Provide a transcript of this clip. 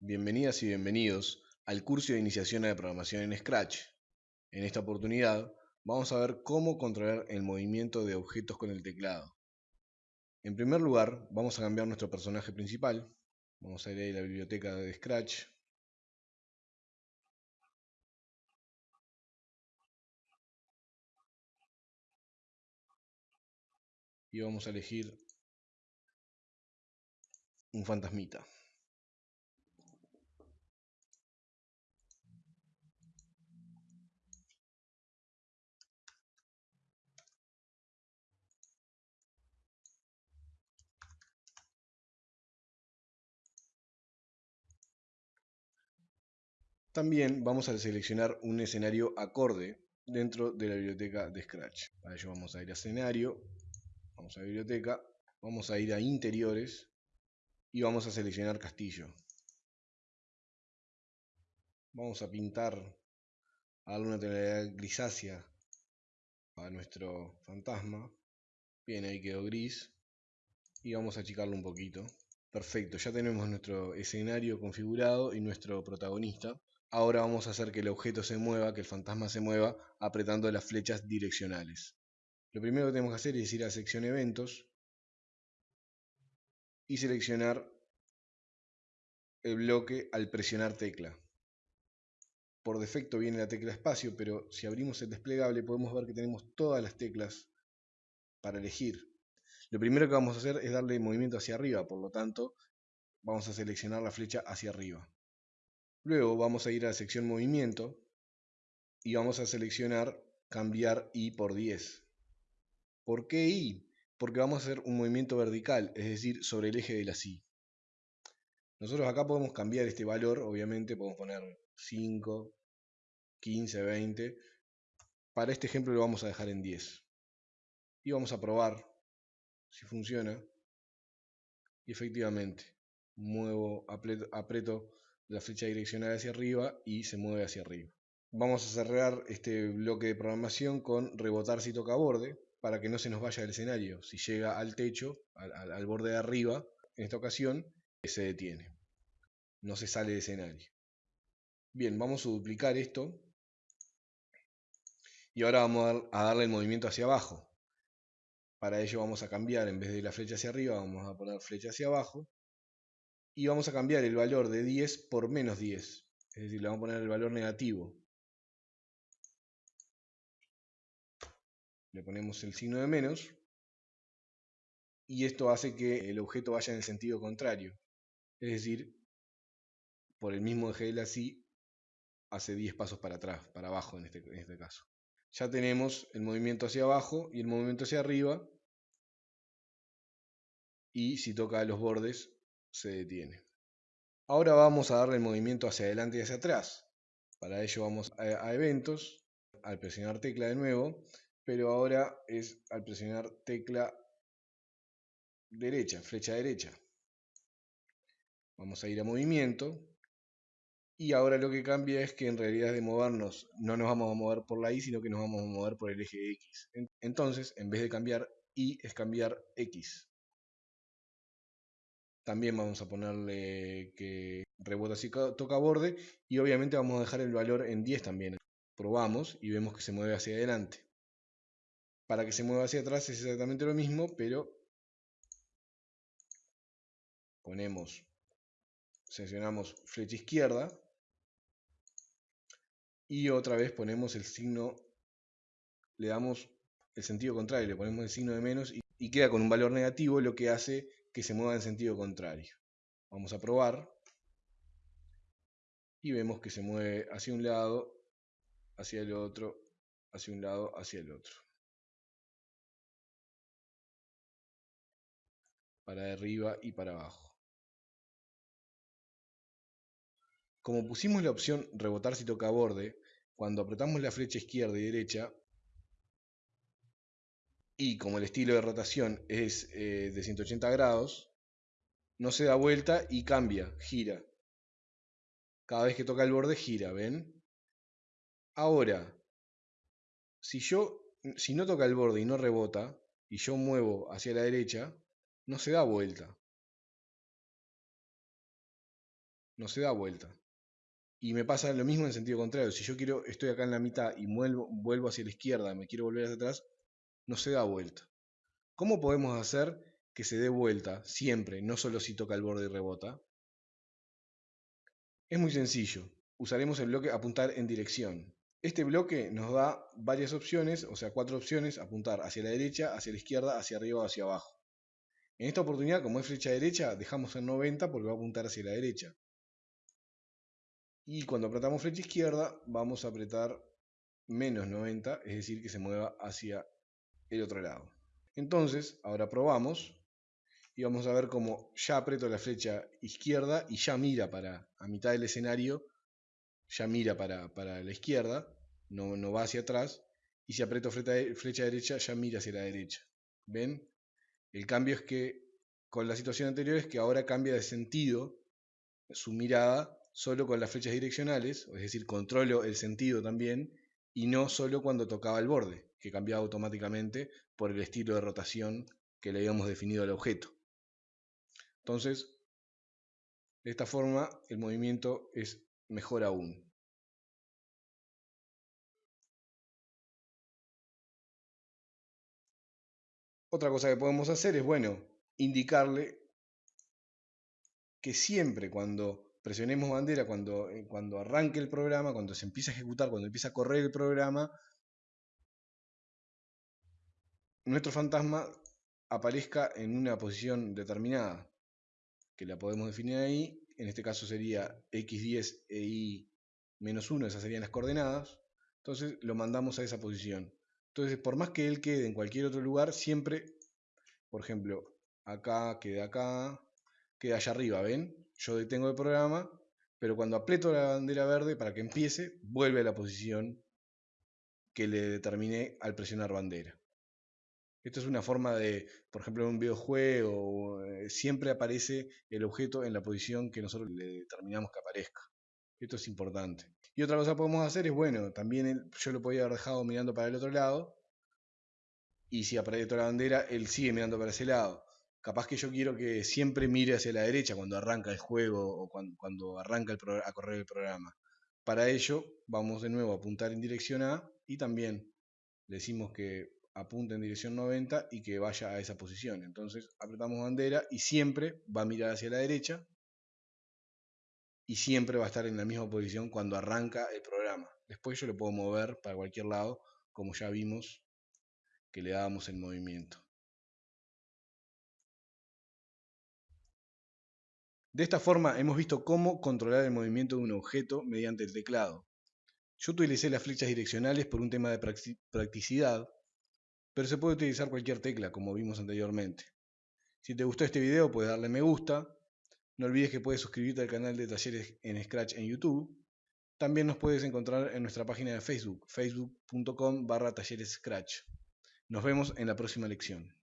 Bienvenidas y bienvenidos al curso de iniciación a la programación en Scratch. En esta oportunidad vamos a ver cómo controlar el movimiento de objetos con el teclado. En primer lugar vamos a cambiar nuestro personaje principal. Vamos a ir a la biblioteca de Scratch. Y vamos a elegir un fantasmita. También vamos a seleccionar un escenario acorde dentro de la biblioteca de Scratch. Para ello vamos a ir a escenario, vamos a biblioteca, vamos a ir a interiores y vamos a seleccionar castillo. Vamos a pintar, a darle una tonalidad grisácea a nuestro fantasma. Bien, ahí quedó gris. Y vamos a achicarlo un poquito. Perfecto, ya tenemos nuestro escenario configurado y nuestro protagonista. Ahora vamos a hacer que el objeto se mueva, que el fantasma se mueva, apretando las flechas direccionales. Lo primero que tenemos que hacer es ir a sección eventos y seleccionar el bloque al presionar tecla. Por defecto viene la tecla espacio, pero si abrimos el desplegable podemos ver que tenemos todas las teclas para elegir. Lo primero que vamos a hacer es darle movimiento hacia arriba, por lo tanto vamos a seleccionar la flecha hacia arriba. Luego vamos a ir a la sección movimiento y vamos a seleccionar cambiar I por 10. ¿Por qué I? Porque vamos a hacer un movimiento vertical, es decir, sobre el eje de la Y. Nosotros acá podemos cambiar este valor, obviamente podemos poner 5, 15, 20. Para este ejemplo lo vamos a dejar en 10. Y vamos a probar si funciona. Y efectivamente, muevo, aprieto la flecha direccional hacia arriba y se mueve hacia arriba. Vamos a cerrar este bloque de programación con rebotar si toca borde para que no se nos vaya del escenario. Si llega al techo, al, borde de arriba, en esta ocasión, se detiene. No se sale de escenario. Bien, vamos a duplicar esto. Y ahora vamos a darle el movimiento hacia abajo. Para ello vamos a cambiar, en vez de la flecha hacia arriba, vamos a poner flecha hacia abajo y vamos a cambiar el valor de 10 por menos 10. Es decir, le vamos a poner el valor negativo. Le ponemos el signo de menos. Y esto hace que el objeto vaya en el sentido contrario. Es decir, por el mismo eje de Y, hace 10 pasos para atrás, para abajo en este, en este caso. Ya tenemos el movimiento hacia abajo y el movimiento hacia arriba. Y si toca los bordes, se detiene. Ahora vamos a darle el movimiento hacia adelante y hacia atrás. Para ello vamos a, eventos, al presionar tecla de nuevo, pero ahora es al presionar tecla derecha, flecha derecha. Vamos a ir a movimiento. Y ahora lo que cambia es que en realidad de movernos no nos vamos a mover por la Y, sino que nos vamos a mover por el eje X. Entonces, en vez de cambiar Y, es cambiar X. También vamos a ponerle que rebota si toca borde y obviamente vamos a dejar el valor en 10 también. Probamos y vemos que se mueve hacia adelante. Para que se mueva hacia atrás es exactamente lo mismo, pero ponemos, seleccionamos flecha izquierda y otra vez ponemos el signo, le damos el sentido contrario, le ponemos el signo de menos y, y queda con un valor negativo, lo que hace que se mueva en sentido contrario. Vamos a probar. Y vemos que se mueve hacia un lado, hacia el otro, hacia un lado, hacia el otro. Para arriba y para abajo. Como pusimos la opción rebotar si toca borde, cuando apretamos la flecha izquierda y derecha, y como el estilo de rotación es eh, de 180 grados, no se da vuelta y cambia, gira. Cada vez que toca el borde gira, ¿ven? Ahora, si yo, si no toca el borde y no rebota, y yo muevo hacia la derecha, no se da vuelta. no se da vuelta. Y me pasa lo mismo en sentido contrario. Si yo quiero, estoy acá en la mitad y vuelvo, vuelvo hacia la izquierda, me quiero volver hacia atrás, no se da vuelta. ¿Cómo podemos hacer que se dé vuelta siempre, no solo si toca el borde y rebota? Es muy sencillo. Usaremos el bloque apuntar en dirección. Este bloque nos da varias opciones, o sea, cuatro opciones, apuntar hacia la derecha, hacia la izquierda, hacia arriba o hacia abajo. En esta oportunidad, como es flecha derecha, dejamos en 90 porque va a apuntar hacia la derecha. Y cuando apretamos flecha izquierda, vamos a apretar menos 90, es decir, que se mueva hacia el otro lado. Entonces, ahora probamos y vamos a ver cómo ya aprieto la flecha izquierda y ya mira para a mitad del escenario, ya mira para, la izquierda, no, no, va hacia atrás, y si aprieto flecha derecha, ya mira hacia la derecha. ¿Ven? El cambio es que con la situación anterior es que ahora cambia de sentido su mirada solo con las flechas direccionales, es decir, controlo el sentido también, y no solo cuando tocaba el borde, que cambiaba automáticamente por el estilo de rotación que le habíamos definido al objeto. Entonces, de esta forma el movimiento es mejor aún. Otra cosa que podemos hacer es, bueno, indicarle que siempre cuando presionemos bandera cuando, eh, cuando arranque el programa, cuando se empieza a ejecutar, cuando empieza a correr el programa, nuestro fantasma aparezca en una posición determinada, que la podemos definir ahí, en este caso sería x10 e y-1, esas serían las coordenadas, entonces lo mandamos a esa posición. Entonces, por más que él quede en cualquier otro lugar, siempre, por ejemplo, acá, quede acá, queda allá arriba, ¿ven? Yo detengo el programa, pero cuando aprieto la bandera verde para que empiece, vuelve a la posición que le determiné al presionar bandera. Esto es una forma de, por ejemplo, en un videojuego, eh, siempre aparece el objeto en la posición que nosotros le determinamos que aparezca. Esto es importante. Y otra cosa que podemos hacer es, bueno, también yo lo podía haber dejado mirando para el otro lado, y si aprieto la bandera, él sigue mirando para ese lado capaz que yo quiero que siempre mire hacia la derecha cuando arranca el juego o cuando, arranca a correr el programa. Para ello vamos de nuevo a apuntar en dirección A y también decimos que apunte en dirección 90 y que vaya a esa posición. Entonces apretamos bandera y siempre va a mirar hacia la derecha y siempre va a estar en la misma posición cuando arranca el programa. Después yo lo puedo mover para cualquier lado, como ya vimos que le dábamos el movimiento. De esta forma hemos visto cómo controlar el movimiento de un objeto mediante el teclado. Yo utilicé las flechas direccionales por un tema de practicidad, pero se puede utilizar cualquier tecla como vimos anteriormente. Si te gustó este video puedes darle me gusta, no olvides que puedes suscribirte al canal de Talleres en Scratch en YouTube. También nos puedes encontrar en nuestra página de Facebook, facebook.com barra talleres Scratch. Nos vemos en la próxima lección.